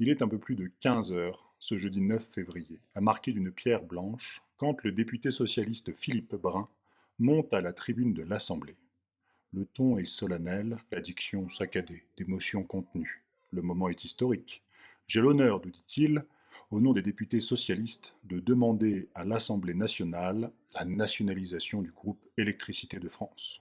Il est un peu plus de 15 heures, ce jeudi 9 février, à marquer d'une pierre blanche, quand le député socialiste Philippe Brun monte à la tribune de l'Assemblée. Le ton est solennel, la diction saccadée, d'émotions contenues. Le moment est historique. J'ai l'honneur, nous dit-il, au nom des députés socialistes, de demander à l'Assemblée nationale la nationalisation du groupe Électricité de France.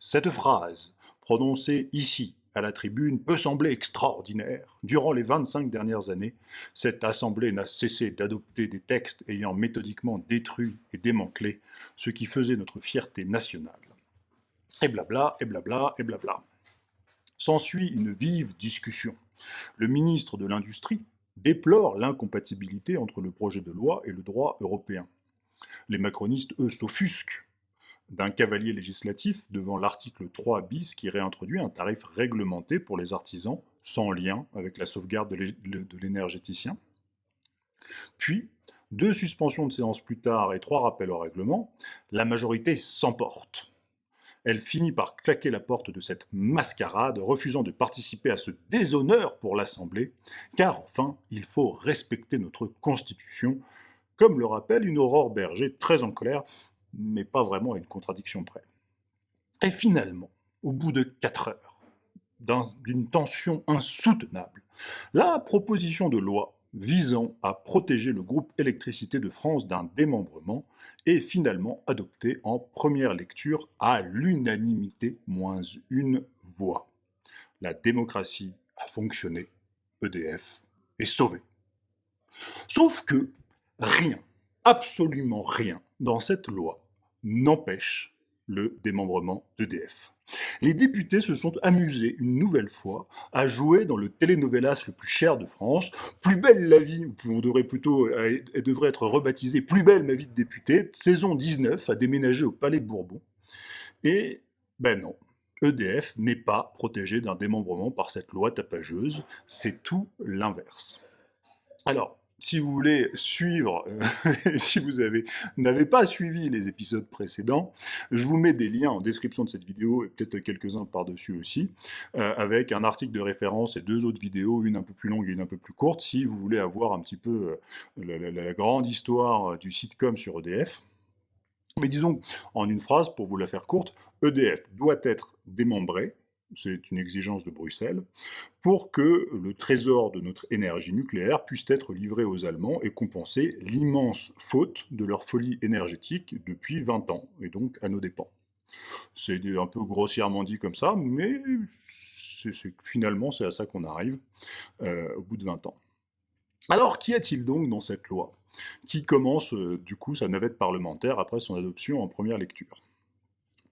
Cette phrase, prononcée ici, à la tribune, peut sembler extraordinaire. Durant les 25 dernières années, cette Assemblée n'a cessé d'adopter des textes ayant méthodiquement détruit et démantelé ce qui faisait notre fierté nationale. Et blabla, et blabla, et blabla. S'ensuit une vive discussion. Le ministre de l'Industrie déplore l'incompatibilité entre le projet de loi et le droit européen. Les macronistes, eux, s'offusquent d'un cavalier législatif devant l'article 3 bis qui réintroduit un tarif réglementé pour les artisans sans lien avec la sauvegarde de l'énergéticien. Puis, deux suspensions de séance plus tard et trois rappels au règlement, la majorité s'emporte. Elle finit par claquer la porte de cette mascarade, refusant de participer à ce déshonneur pour l'Assemblée, car enfin, il faut respecter notre Constitution, comme le rappelle une Aurore Berger très en colère mais pas vraiment à une contradiction près. Et finalement, au bout de quatre heures, d'une tension insoutenable, la proposition de loi visant à protéger le groupe Électricité de France d'un démembrement est finalement adoptée en première lecture à l'unanimité moins une voix. La démocratie a fonctionné, EDF est sauvé. Sauf que rien, absolument rien, dans cette loi n'empêche le démembrement d'EDF. Les députés se sont amusés une nouvelle fois à jouer dans le télénovelas le plus cher de France, Plus belle la vie, ou on devrait plutôt, elle devrait être rebaptisée Plus belle ma vie de député, saison 19, à déménager au Palais Bourbon. Et ben non, EDF n'est pas protégé d'un démembrement par cette loi tapageuse, c'est tout l'inverse. Alors, si vous voulez suivre, euh, si vous n'avez pas suivi les épisodes précédents, je vous mets des liens en description de cette vidéo, et peut-être quelques-uns par-dessus aussi, euh, avec un article de référence et deux autres vidéos, une un peu plus longue et une un peu plus courte, si vous voulez avoir un petit peu euh, la, grande histoire du sitcom sur EDF. Mais disons, en une phrase, pour vous la faire courte, EDF doit être démembré, c'est une exigence de Bruxelles, pour que le trésor de notre énergie nucléaire puisse être livré aux Allemands et compenser l'immense faute de leur folie énergétique depuis 20 ans, et donc à nos dépens. C'est un peu grossièrement dit comme ça, mais finalement c'est à ça qu'on arrive euh, au bout de 20 ans. Alors qu'y a-t-il donc dans cette loi qui commence euh, du coup sa navette parlementaire après son adoption en première lecture?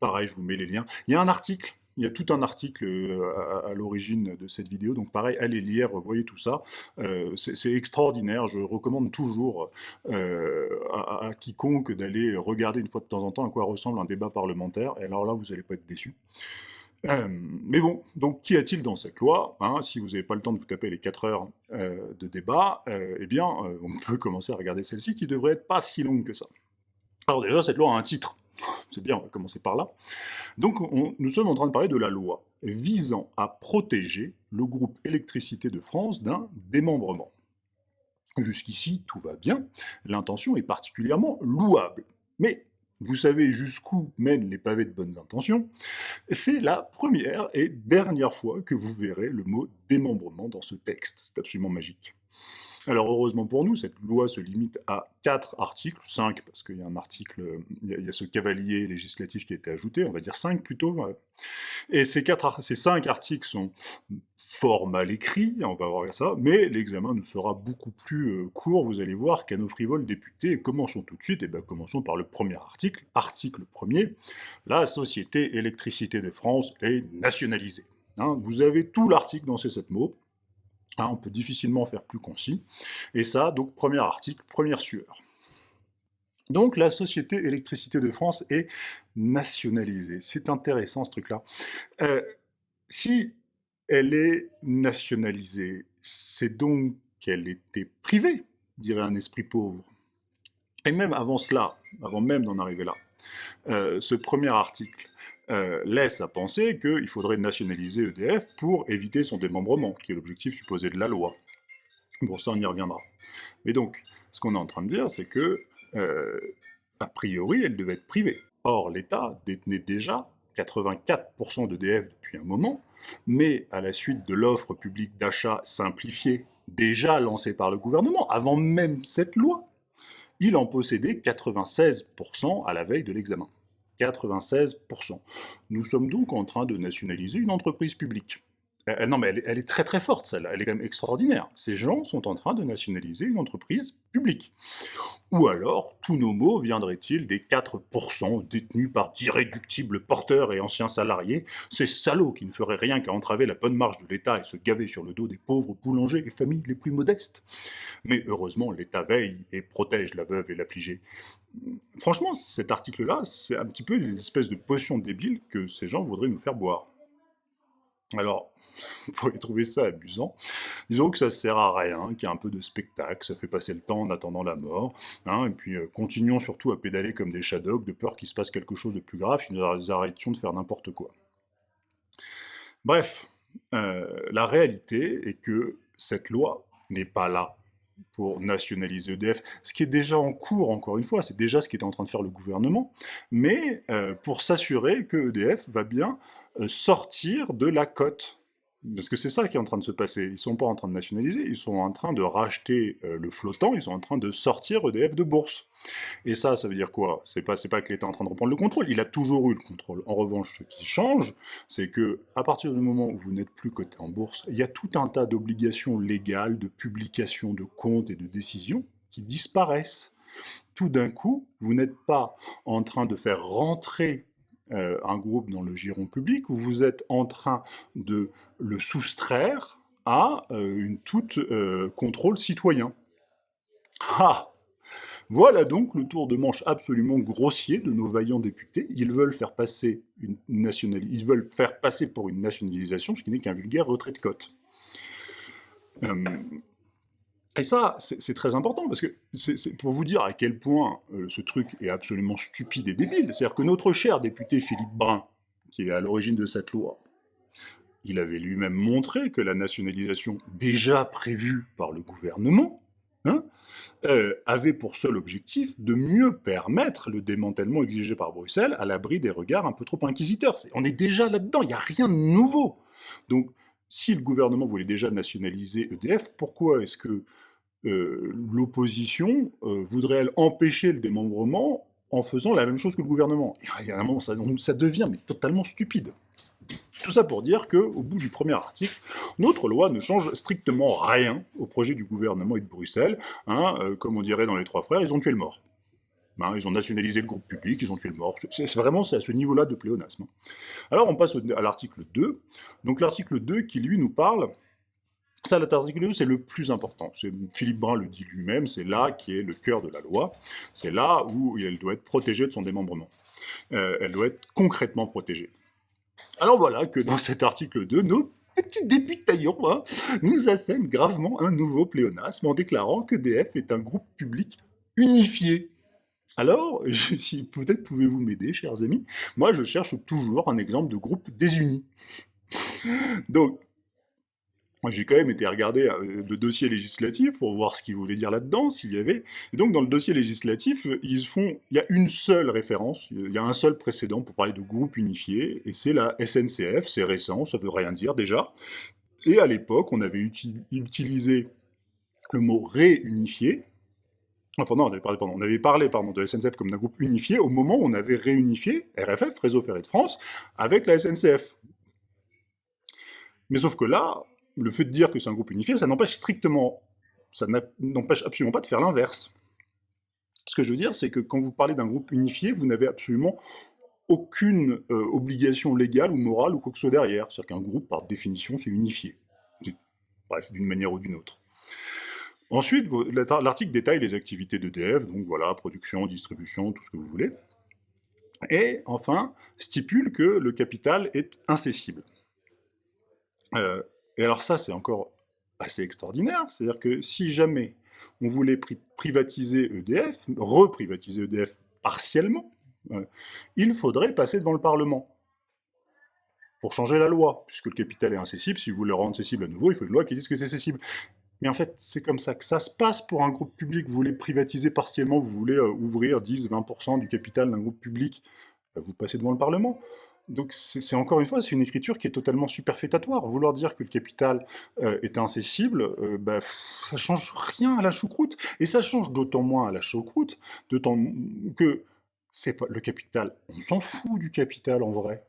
Pareil, je vous mets les liens. Il y a un article il y a tout un article euh, à, l'origine de cette vidéo, donc pareil, allez lire, voyez tout ça. Euh, c'est extraordinaire, je recommande toujours euh, à, quiconque d'aller regarder une fois de temps en temps à quoi ressemble un débat parlementaire, et alors là, vous n'allez pas être déçus. mais bon, donc qu'y a-t-il dans cette loi hein? Si vous n'avez pas le temps de vous taper les 4 heures de débat, eh bien, on peut commencer à regarder celle-ci, qui devrait être pas si longue que ça. Alors déjà, cette loi a un titre, c'est bien, on va commencer par là. Donc nous sommes en train de parler de la loi visant à protéger le groupe Électricité de France d'un démembrement. Jusqu'ici, tout va bien, l'intention est particulièrement louable. Mais vous savez jusqu'où mènent les pavés de bonnes intentions, c'est la première et dernière fois que vous verrez le mot démembrement dans ce texte. C'est absolument magique. Alors heureusement pour nous, cette loi se limite à quatre articles, cinq parce qu'il y a un article, il y a, ce cavalier législatif qui a été ajouté, on va dire cinq plutôt. Et ces, quatre, ces cinq articles sont fort mal écrits, on va voir ça, mais l'examen nous sera beaucoup plus euh, court, vous allez voir, qu'à nos frivoles députés. commençons tout de suite, et bien commençons par le premier article, article premier, la Société Électricité de France est nationalisée. Hein, vous avez tout l'article dans ces sept mots, Hein, on peut difficilement faire plus concis. Et ça, donc, premier article, première sueur. Donc la Société Électricité de France est nationalisée. C'est intéressant ce truc-là. Euh, si elle est nationalisée, c'est donc qu'elle était privée, dirait un esprit pauvre. Et même avant cela, avant même d'en arriver là, euh, ce premier article, euh, laisse à penser qu'il faudrait nationaliser EDF pour éviter son démembrement, qui est l'objectif supposé de la loi. Bon, ça, on y reviendra. Mais donc, ce qu'on est en train de dire, c'est que, euh, a priori, elle devait être privée. Or, l'État détenait déjà 84% d'EDF depuis un moment, mais à la suite de l'offre publique d'achat simplifiée déjà lancée par le gouvernement, avant même cette loi, il en possédait 96% à la veille de l'examen. 96%. Nous sommes donc en train de nationaliser une entreprise publique. Euh, euh, non, mais elle, est très très forte, celle-là. Elle est quand même extraordinaire. Ces gens sont en train de nationaliser une entreprise publique. Ou alors, tous nos mots viendraient-ils des 4% détenus par d'irréductibles porteurs et anciens salariés, ces salauds qui ne feraient rien qu'à entraver la bonne marche de l'État et se gaver sur le dos des pauvres boulangers et familles les plus modestes? Mais heureusement, l'État veille et protège la veuve et l'affligé. Franchement, cet article-là, c'est un petit peu une espèce de potion débile que ces gens voudraient nous faire boire. Alors, vous pourriez trouver ça amusant. Disons que ça sert à rien, qu'il y a un peu de spectacle, ça fait passer le temps en attendant la mort, hein, et puis euh, continuons surtout à pédaler comme des shadows, de peur qu'il se passe quelque chose de plus grave si nous arrêtions de faire n'importe quoi. Bref, euh, la réalité est que cette loi n'est pas là pour nationaliser EDF, ce qui est déjà en cours, encore une fois, c'est déjà ce qui en train de faire le gouvernement, mais euh, pour s'assurer que EDF va bien sortir de la cote. Parce que c'est ça qui est en train de se passer. Ils ne sont pas en train de nationaliser, ils sont en train de racheter euh, le flottant, ils sont en train de sortir EDF de bourse. Et ça, ça veut dire quoi? C'est pas, pas que l'État est en train de reprendre le contrôle, il a toujours eu le contrôle. En revanche, ce qui change, c'est que à partir du moment où vous n'êtes plus coté en bourse, il y a tout un tas d'obligations légales, de publication de comptes et de décisions qui disparaissent. Tout d'un coup, vous n'êtes pas en train de faire rentrer euh, un groupe dans le giron public, où vous êtes en train de le soustraire à euh, une toute euh, contrôle citoyen. Ah Voilà donc le tour de manche absolument grossier de nos vaillants députés. Ils veulent faire passer, une ils veulent faire passer pour une nationalisation, ce qui n'est qu'un vulgaire retrait de cote. Et ça, c'est très important, parce que c'est pour vous dire à quel point euh, ce truc est absolument stupide et débile. C'est-à-dire que notre cher député Philippe Brun, qui est à l'origine de cette loi, il avait lui-même montré que la nationalisation déjà prévue par le gouvernement hein, euh, avait pour seul objectif de mieux permettre le démantèlement exigé par Bruxelles à l'abri des regards un peu trop inquisiteurs. on est déjà là-dedans, il n'y a rien de nouveau. Donc, si le gouvernement voulait déjà nationaliser EDF, pourquoi est-ce que euh, l'opposition euh, voudrait-elle empêcher le démembrement en faisant la même chose que le gouvernement? Il y un moment, ça, ça devient totalement stupide. Tout ça pour dire qu'au bout du premier article, notre loi ne change strictement rien au projet du gouvernement et de Bruxelles. Hein, euh, comme on dirait dans Les Trois Frères, ils ont tué le mort. Hein, ils ont nationalisé le groupe public, ils ont tué le mort. C'est vraiment à ce niveau-là de pléonasme. Alors on passe à l'article 2. Donc l'article 2 qui lui nous parle ça, l'article 2, c'est le plus important. Philippe Brun le dit lui-même, c'est là qui est le cœur de la loi. C'est là où elle doit être protégée de son démembrement. Euh, elle doit être concrètement protégée. Alors voilà que dans cet article 2, nos petits députaillons hein, nous assènent gravement un nouveau pléonasme en déclarant que DF est un groupe public unifié. Alors, peut-être pouvez-vous m'aider, chers amis, moi je cherche toujours un exemple de groupe désuni. Donc, j'ai quand même été regarder euh, le dossier législatif pour voir ce qu'il voulait dire là-dedans, s'il y avait. Et donc, dans le dossier législatif, ils font, il y a une seule référence, il y a un seul précédent pour parler de groupe unifié, et c'est la SNCF, c'est récent, ça veut rien dire déjà. Et à l'époque, on avait utilisé le mot réunifié, Enfin non, on avait parlé, pardon, on de SNCF comme d'un groupe unifié au moment où on avait réunifié RFF, Réseau Ferré de France, avec la SNCF. Mais sauf que là, le fait de dire que c'est un groupe unifié, ça n'empêche strictement, ça n'empêche absolument pas de faire l'inverse. Ce que je veux dire, c'est que quand vous parlez d'un groupe unifié, vous n'avez absolument aucune euh, obligation légale ou morale ou quoi que ce soit derrière. C'est-à-dire qu'un groupe, par définition, c'est unifié. Bref, d'une manière ou d'une autre. Ensuite, l'article détaille les activités d'EDF, donc voilà, production, distribution, tout ce que vous voulez. Et enfin, stipule que le capital est incessible. Euh, et alors ça, c'est encore assez extraordinaire, c'est-à-dire que si jamais on voulait privatiser EDF, reprivatiser EDF partiellement, euh, il faudrait passer devant le Parlement pour changer la loi, puisque le capital est incessible, si vous voulez le rendre cessible à nouveau, il faut une loi qui dise que c'est cessible. Mais en fait, c'est comme ça que ça se passe pour un groupe public. Vous voulez privatiser partiellement, vous voulez euh, ouvrir 10-20% du capital d'un groupe public, bah, vous passez devant le Parlement. Donc c'est encore une fois, c'est une écriture qui est totalement superfétatoire. Vouloir dire que le capital euh, est incessible, euh, bah, ça change rien à la choucroute. Et ça change d'autant moins à la choucroute, d'autant que c'est pas le capital. On s'en fout du capital en vrai.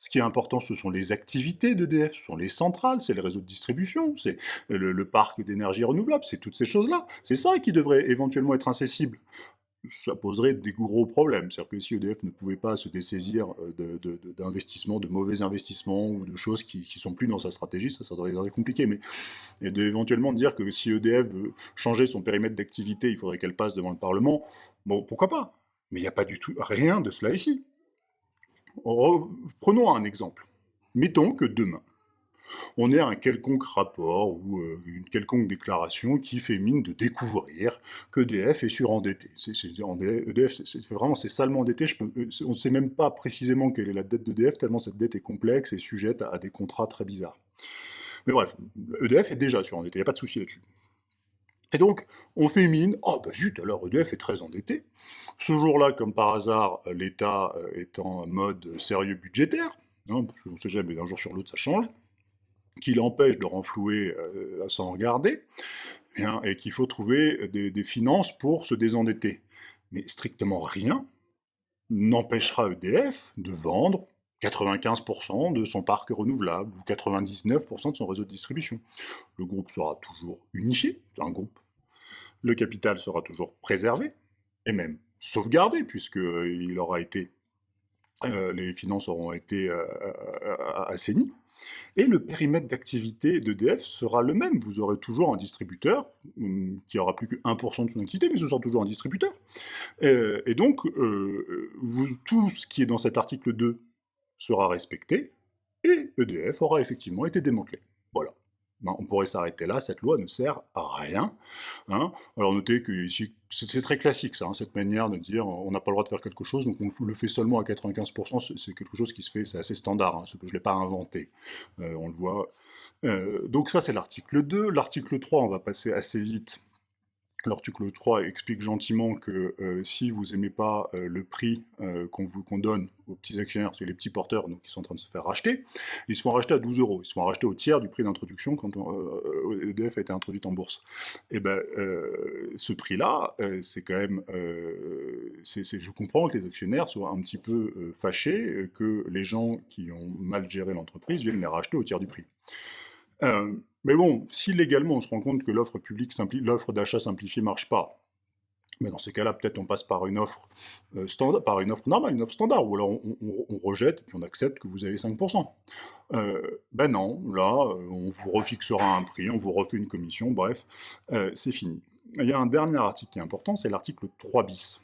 Ce qui est important, ce sont les activités d'EDF, ce sont les centrales, c'est les réseaux de distribution, c'est le, parc d'énergie renouvelable, c'est toutes ces choses-là. C'est ça qui devrait éventuellement être incessible. Ça poserait des gros problèmes. C'est-à-dire que si EDF ne pouvait pas se dessaisir euh, d'investissements, de, mauvais investissements ou de choses qui ne sont plus dans sa stratégie, ça, ça devrait compliqué. Mais et d'éventuellement dire que si EDF veut changer son périmètre d'activité, il faudrait qu'elle passe devant le Parlement, bon, pourquoi pas? Mais il n'y a pas du tout rien de cela ici. Prenons un exemple. Mettons que demain, on ait un quelconque rapport ou euh, une quelconque déclaration qui fait mine de découvrir qu'EDF est surendetté. EDF, c'est vraiment salement endetté. Euh, on ne sait même pas précisément quelle est la dette d'EDF, tellement cette dette est complexe et sujette à, des contrats très bizarres. Mais bref, EDF est déjà surendetté, il n'y a pas de souci là-dessus. Et donc, on fait mine, oh bah zut, alors EDF est très endetté. Ce jour-là, comme par hasard, l'État euh, est en mode sérieux budgétaire, hein, parce qu'on ne sait jamais, d'un jour sur l'autre ça change, qui l'empêche de renflouer euh, sans regarder, et, qu'il faut trouver des, finances pour se désendetter. Mais strictement rien n'empêchera EDF de vendre 95% de son parc renouvelable, ou 99% de son réseau de distribution. Le groupe sera toujours unifié, c'est un groupe. Le capital sera toujours préservé, et même sauvegardé, puisqu'il euh, aura été, euh, les finances auront été euh, assainies. Et le périmètre d'activité d'EDF sera le même. Vous aurez toujours un distributeur, hum, qui aura plus que 1% de son activité, mais ce sera toujours un distributeur. et donc, tout ce qui est dans cet article 2 sera respecté, et EDF aura effectivement été démantelé. Voilà. Ben, on pourrait s'arrêter là, cette loi ne sert à rien. Hein. Alors notez que ici, c'est très classique ça, hein, cette manière de dire on n'a pas le droit de faire quelque chose, donc on le fait seulement à 95%, c'est quelque chose qui se fait, c'est assez standard, hein, ce que je ne l'ai pas inventé, euh, on le voit. Euh, donc ça c'est l'article 2, l'article 3 on va passer assez vite, L'article 3 explique gentiment que euh, si vous n'aimez pas euh, le prix euh, qu'on donne aux petits actionnaires, c'est les petits porteurs donc, qui sont en train de se faire racheter, ils se font racheter à 12 euros. Ils se font racheter au tiers du prix d'introduction quand EDF a été introduite en bourse. Et eh ben, ce prix-là, c'est quand même... je comprends que les actionnaires soient un petit peu fâchés que les gens qui ont mal géré l'entreprise viennent les racheter au tiers du prix. Mais bon, si légalement on se rend compte que l'offre publique, l'offre d'achat simplifiée marche pas, mais dans ces cas-là, peut-être on passe par une offre euh, standard, par une offre normale, une offre standard, ou alors on, rejette, puis on accepte que vous avez 5%. Euh, ben non, là, euh, on vous refixera un prix, on vous refait une commission, bref, c'est fini. Il y a un dernier article qui est important, c'est l'article 3 bis.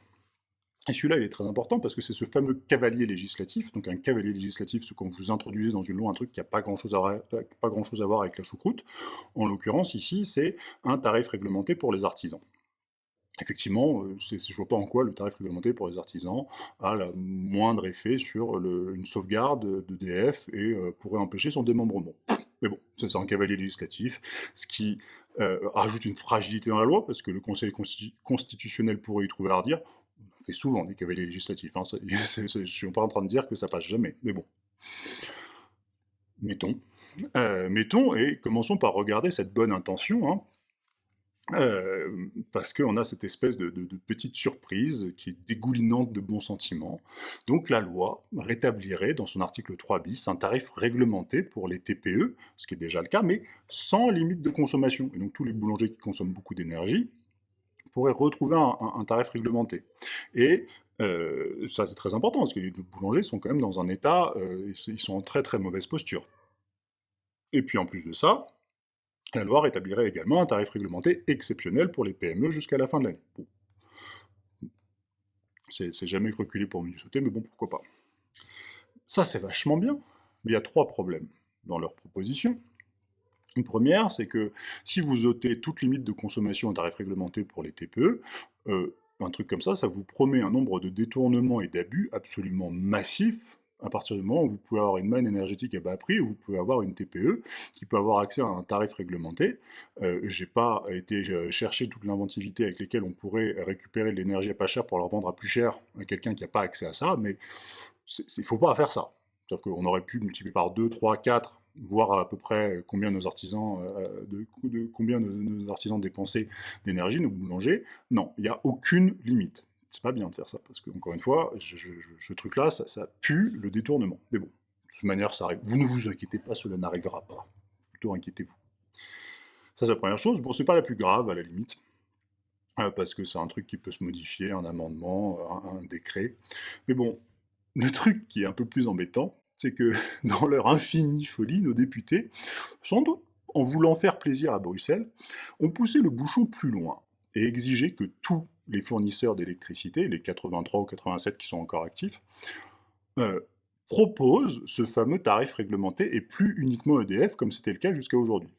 Et celui-là, il est très important parce que c'est ce fameux cavalier législatif. Donc un cavalier législatif, c'est quand vous introduisez dans une loi un truc qui n'a pas grand-chose à, pas grand à voir avec la choucroute. En l'occurrence, ici, c'est un tarif réglementé pour les artisans. Effectivement, euh, je ne vois pas en quoi le tarif réglementé pour les artisans a le moindre effet sur une sauvegarde d'EDF et euh, pourrait empêcher son démembrement. Mais bon, c'est un cavalier législatif, ce qui euh, rajoute une fragilité dans la loi, parce que le Conseil constitutionnel pourrait y trouver à redire fait souvent des cavaliers législatifs. Hein, je ne suis pas en train de dire que ça passe jamais, mais bon. Mettons. Euh, mettons, et commençons par regarder cette bonne intention, hein, euh, parce qu'on a cette espèce de, petite surprise qui est dégoulinante de bons sentiments. Donc la loi rétablirait dans son article 3 bis un tarif réglementé pour les TPE, ce qui est déjà le cas, mais sans limite de consommation. Et donc tous les boulangers qui consomment beaucoup d'énergie pourrait retrouver un, tarif réglementé. Et euh, ça, c'est très important, parce que les boulangers sont quand même dans un état, euh, ils sont en très très mauvaise posture. Et puis en plus de ça, la loi rétablirait également un tarif réglementé exceptionnel pour les PME jusqu'à la fin de l'année. C'est jamais reculé pour mieux sauter, mais bon, pourquoi pas. Ça, c'est vachement bien, mais il y a trois problèmes dans leur proposition. Une première, c'est que si vous ôtez toute limite de consommation en tarif réglementé pour les TPE, euh, un truc comme ça, ça vous promet un nombre de détournements et d'abus absolument massifs à partir du moment où vous pouvez avoir une manne énergétique à bas prix, où vous pouvez avoir une TPE qui peut avoir accès à un tarif réglementé. Euh, J'ai pas été euh, chercher toute l'inventivité avec lesquelles on pourrait récupérer de l'énergie à pas cher pour la revendre à plus cher à quelqu'un qui n'a pas accès à ça, mais il ne faut pas faire ça. C'est-à-dire qu'on aurait pu multiplier par 2, 3, 4, voir à peu près combien nos artisans, euh, de, combien nos artisans dépensaient d'énergie, nos boulangers. Non, il n'y a aucune limite c'est pas bien de faire ça, parce que, encore une fois, ce truc-là, ça, pue le détournement. Mais bon, de toute manière, ça arrive. Vous ne vous inquiétez pas, cela n'arrivera pas. Plutôt inquiétez-vous. Ça, c'est la première chose. Bon, c'est pas la plus grave, à la limite, euh, parce que c'est un truc qui peut se modifier, un amendement, un, décret. Mais bon, le truc qui est un peu plus embêtant, c'est que dans leur infinie folie, nos députés, sans doute en voulant faire plaisir à Bruxelles, ont poussé le bouchon plus loin et exigé que tout les fournisseurs d'électricité, les 83 ou 87 qui sont encore actifs, euh, proposent ce fameux tarif réglementé et plus uniquement EDF comme c'était le cas jusqu'à aujourd'hui.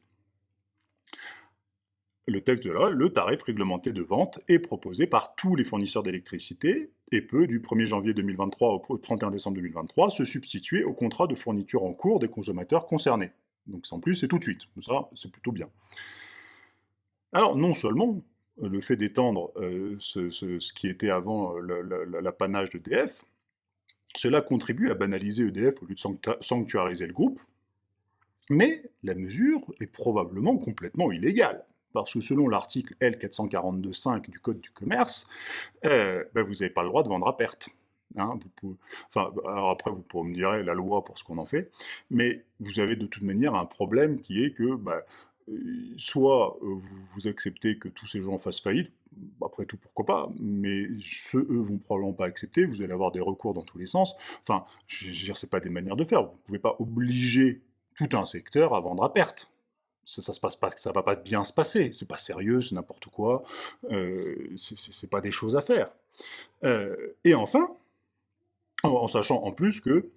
Le texte de la le tarif réglementé de vente est proposé par tous les fournisseurs d'électricité et peut, du 1er janvier 2023 au 31 décembre 2023, se substituer au contrat de fourniture en cours des consommateurs concernés. Donc en plus, c'est tout de suite. Ça, c'est plutôt bien. Alors, non seulement le fait d'étendre euh, ce, qui était avant euh, l'apanage d'EDF, cela contribue à banaliser EDF au lieu de sanctuariser le groupe, mais la mesure est probablement complètement illégale. Parce que selon l'article L442.5 du Code du commerce, euh, ben, vous n'avez pas le droit de vendre à perte. Hein, alors après, vous pourrez me dire la loi pour ce qu'on en fait, mais vous avez de toute manière un problème qui est que ben, soit euh, vous, acceptez que tous ces gens fassent faillite, après tout pourquoi pas, mais ceux, eux, vont probablement pas accepter, vous allez avoir des recours dans tous les sens, enfin, je veux dire, c'est pas des manières de faire, vous pouvez pas obliger tout un secteur à vendre à perte. Ça, ça se passe pas, ça va pas bien se passer, c'est pas sérieux, c'est n'importe quoi, euh, c'est pas des choses à faire. Euh, et enfin, en sachant en plus que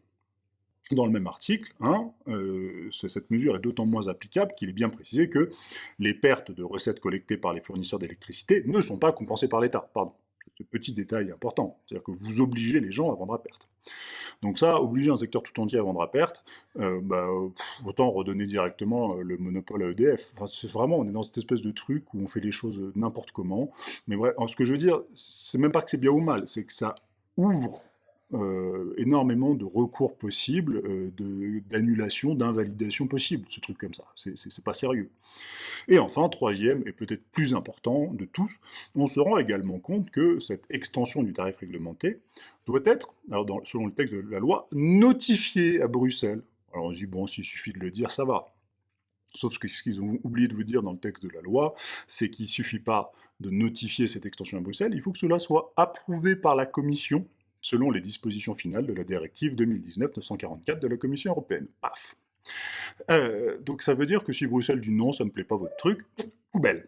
dans le même article, hein, euh, cette mesure est d'autant moins applicable qu'il est bien précisé que les pertes de recettes collectées par les fournisseurs d'électricité ne sont pas compensées par l'État. Pardon, ce petit détail important. C'est-à-dire que vous obligez les gens à vendre à perte. Donc ça, obliger un secteur tout entier à vendre à perte, euh, bah, autant redonner directement euh, le monopole à EDF. C'est vraiment, on est dans cette espèce de truc où on fait les choses n'importe comment. Mais bref, ce que je veux dire, c'est même pas que c'est bien ou mal, c'est que ça ouvre euh, énormément de recours possibles, euh, d'annulation, d'invalidation possible, ce truc comme ça. C'est pas sérieux. Et enfin, troisième et peut-être plus important de tous, on se rend également compte que cette extension du tarif réglementé doit être, selon le texte de la loi, notifiée à Bruxelles. Alors on se dit, bon, s'il suffit de le dire, ça va. Sauf ce qu'ils ont oublié de vous dire dans le texte de la loi, c'est qu'il ne suffit pas de notifier cette extension à Bruxelles, il faut que cela soit approuvé par la Commission selon les dispositions finales de la directive 2019-944 de la Commission européenne. Paf euh, Donc ça veut dire que si Bruxelles dit non, ça ne me plaît pas votre truc, poubelle.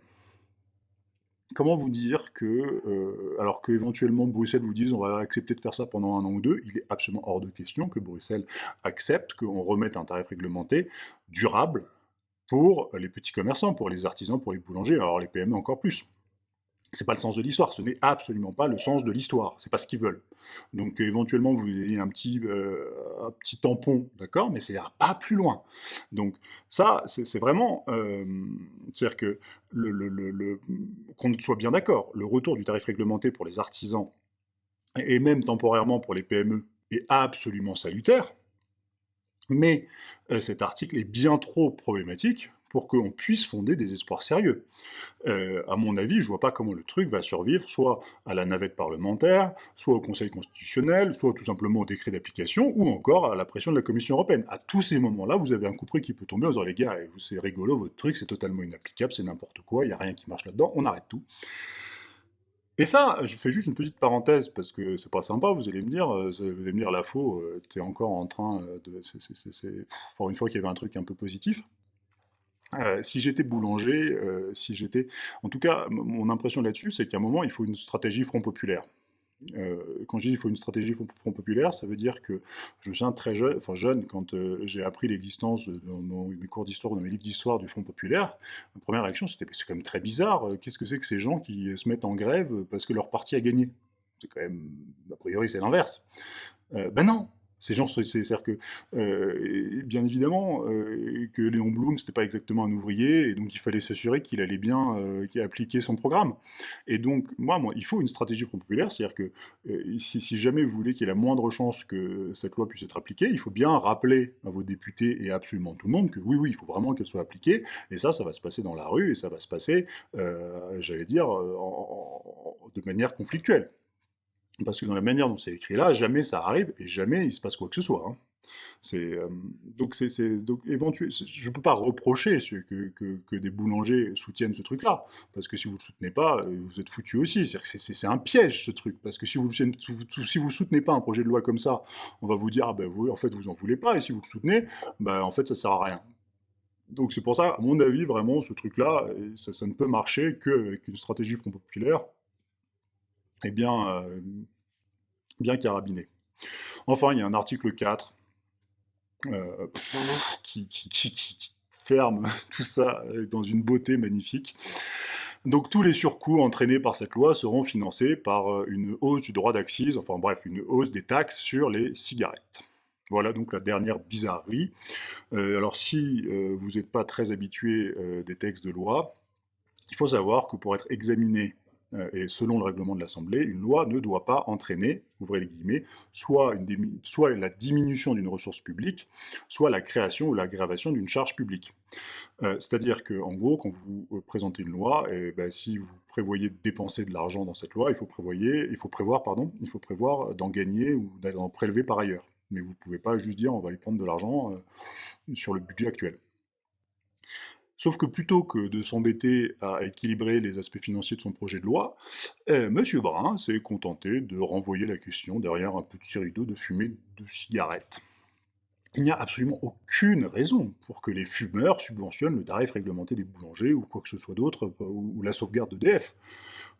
Comment vous dire que, euh, alors qu'éventuellement Bruxelles vous dise on va accepter de faire ça pendant un an ou deux, il est absolument hors de question que Bruxelles accepte qu'on remette un tarif réglementé durable pour les petits commerçants, pour les artisans, pour les boulangers, alors les PME encore plus c'est pas le sens de l'histoire, ce n'est absolument pas le sens de l'histoire, c'est pas ce qu'ils veulent. Donc euh, éventuellement vous ayez un petit, euh, un petit tampon, d'accord, mais c'est pas plus loin. Donc ça, c'est vraiment, euh, c'est-à-dire que qu'on soit bien d'accord, le retour du tarif réglementé pour les artisans, et même temporairement pour les PME, est absolument salutaire, mais cet article est bien trop problématique pour qu'on puisse fonder des espoirs sérieux. Euh, à mon avis, je vois pas comment le truc va survivre, soit à la navette parlementaire, soit au Conseil constitutionnel, soit tout simplement au décret d'application, ou encore à la pression de la Commission européenne. À tous ces moments-là, vous avez un coup qui peut tomber en disant « les gars, c'est rigolo, votre truc, c'est totalement inapplicable, c'est n'importe quoi, il n'y a rien qui marche là-dedans, on arrête tout ». Et ça, je fais juste une petite parenthèse, parce que c'est pas sympa, vous allez me dire, euh, vous allez me dire, la faux, euh, t'es encore en train de... Pour une fois qu'il y avait un truc un peu positif. Euh, si j'étais boulanger, euh, si j'étais... En tout cas, mon impression là-dessus, c'est qu'à un moment, il faut une stratégie Front Populaire. Euh, quand je dis qu'il faut une stratégie Front Populaire, ça veut dire que je me souviens très jeune, enfin jeune, quand j'ai appris l'existence dans, mes cours d'histoire, dans mes livres d'histoire du Front Populaire, ma première réaction c'était c'est quand même très bizarre, qu'est-ce que c'est que ces gens qui se mettent en grève parce que leur parti a gagné? C'est quand même, a priori c'est l'inverse. ben non, Ces gens, c'est-à-dire que, euh, bien évidemment, euh, que Léon Blum, c'était pas exactement un ouvrier, et donc il fallait s'assurer qu'il allait bien euh, appliquer son programme. Et donc, moi, il faut une stratégie Front Populaire, c'est-à-dire que si, jamais vous voulez qu'il y ait la moindre chance que cette loi puisse être appliquée, il faut bien rappeler à vos députés et absolument tout le monde que oui, oui, il faut vraiment qu'elle soit appliquée, et ça, ça va se passer dans la rue, et ça va se passer, j'allais dire, de manière conflictuelle. Parce que dans la manière dont c'est écrit là, jamais ça arrive et jamais il se passe quoi que ce soit. Hein. Euh, donc c'est donc éventuellement, je peux pas reprocher que, que, des boulangers soutiennent ce truc-là, parce que si vous le soutenez pas, euh, vous êtes foutu aussi. C'est un piège ce truc, parce que si vous si vous soutenez pas un projet de loi comme ça, on va vous dire ah ben vous en fait vous en voulez pas, et si vous le soutenez, ben en fait ça sert à rien. Donc c'est pour ça, à mon avis, vraiment, ce truc-là, ça, ça, ne peut marcher qu'avec une stratégie Front Populaire, et bien, euh, bien carabiné. Enfin, il y a un article 4 euh, qui, ferme tout ça dans une beauté magnifique. Donc tous les surcoûts entraînés par cette loi seront financés par euh, une hausse du droit d'accise, enfin bref, une hausse des taxes sur les cigarettes. Voilà donc la dernière bizarrerie. alors si vous n'êtes pas très habitué des textes de loi, il faut savoir que pour être examiné euh, et selon le règlement de l'Assemblée, une loi ne doit pas entraîner, ouvrez les guillemets, soit, la diminution d'une ressource publique, soit la création ou l'aggravation d'une charge publique. Euh, c'est-à-dire que, en gros, quand vous euh, présentez une loi, ben, si vous prévoyez de dépenser de l'argent dans cette loi, il faut, prévoir, pardon, il faut prévoir d'en gagner ou d'en prélever par ailleurs. Mais vous ne pouvez pas juste dire on va y prendre de l'argent sur le budget actuel. Sauf que plutôt que de s'embêter à équilibrer les aspects financiers de son projet de loi, eh, M. Brun s'est contenté de renvoyer la question derrière un petit rideau de fumée de cigarettes. Il n'y a absolument aucune raison pour que les fumeurs subventionnent le tarif réglementé des boulangers ou quoi que ce soit d'autre, ou la sauvegarde d'EDF.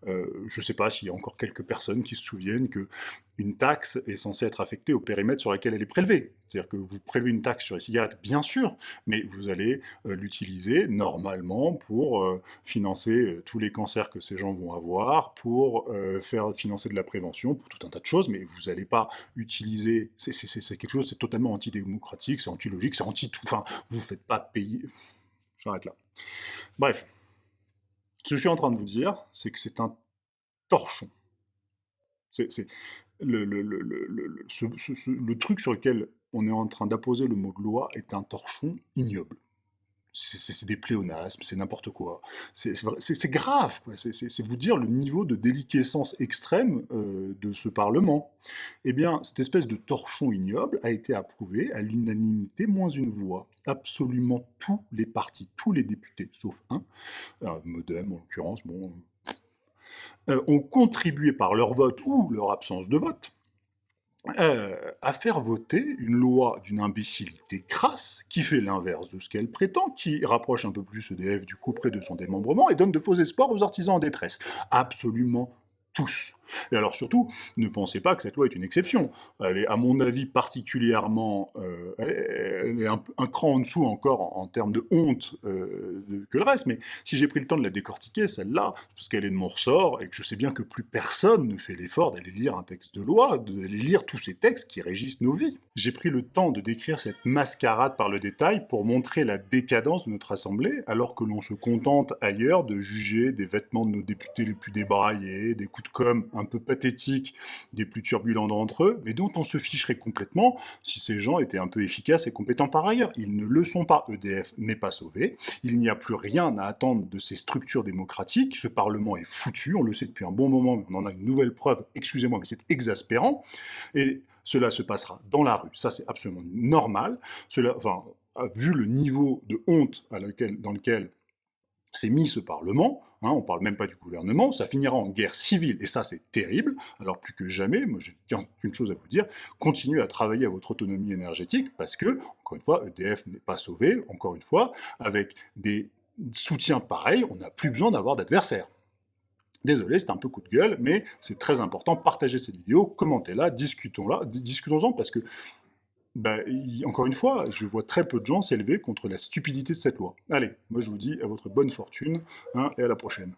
Euh, je ne sais pas s'il y a encore quelques personnes qui se souviennent qu'une taxe est censée être affectée au périmètre sur lequel elle est prélevée. C'est-à-dire que vous prélevez une taxe sur les cigarettes, bien sûr, mais vous allez euh, l'utiliser normalement pour euh, financer tous les cancers que ces gens vont avoir, pour faire financer de la prévention, pour tout un tas de choses, mais vous n'allez pas utiliser... C'est quelque chose, c'est totalement antidémocratique, c'est anti-logique, c'est anti-tout... Enfin, vous ne faites pas payer... J'arrête là. Bref. Ce que je suis en train de vous dire, c'est que c'est un torchon. C'est le, truc sur lequel on est en train d'apposer le mot de loi est un torchon ignoble c'est des pléonasmes, c'est n'importe quoi. C'est grave, c'est vous dire le niveau de déliquescence extrême euh, de ce Parlement. Eh bien, cette espèce de torchon ignoble a été approuvé à l'unanimité moins une voix. Absolument tous les partis, tous les députés, sauf un, euh, Modem en l'occurrence, bon, euh, ont contribué par leur vote ou leur absence de vote euh, à faire voter une loi d'une imbécilité crasse, qui fait l'inverse de ce qu'elle prétend, qui rapproche un peu plus EDF du coup près de son démembrement et donne de faux espoirs aux artisans en détresse. Absolument tous. Et alors surtout, ne pensez pas que cette loi est une exception. Elle est, à mon avis, particulièrement... Euh, elle est un, cran en dessous encore en, termes de honte euh, que le reste, mais si j'ai pris le temps de la décortiquer, celle-là, parce qu'elle est de mon ressort, et que je sais bien que plus personne ne fait l'effort d'aller lire un texte de loi, d'aller lire tous ces textes qui régissent nos vies. J'ai pris le temps de décrire cette mascarade par le détail pour montrer la décadence de notre Assemblée, alors que l'on se contente ailleurs de juger des vêtements de nos députés les plus débraillés, des coups de com' un peu pathétiques des plus turbulents d'entre eux, mais dont on se ficherait complètement si ces gens étaient un peu efficaces et compétents par ailleurs. Ils ne le sont pas, EDF n'est pas sauvé, il n'y a plus rien à attendre de ces structures démocratiques, ce Parlement est foutu, on le sait depuis un bon moment, mais on en a une nouvelle preuve, excusez-moi, mais c'est exaspérant, et cela se passera dans la rue, ça c'est absolument normal, enfin, vu le niveau de honte dans lequel s'est mis ce Parlement, hein, on parle même pas du gouvernement, ça finira en guerre civile, et ça c'est terrible, alors plus que jamais, moi j'ai qu'une chose à vous dire, continuez à travailler à votre autonomie énergétique, parce que, encore une fois, EDF n'est pas sauvé, encore une fois, avec des soutiens pareils, on n'a plus besoin d'avoir d'adversaires. Désolé, c'est un peu coup de gueule, mais c'est très important, partagez cette vidéo, commentez-la, discutons-la, discutons-en, parce que bah, encore une fois, je vois très peu de gens s'élever contre la stupidité de cette loi. Allez, moi je vous dis à votre bonne fortune, hein, et à la prochaine.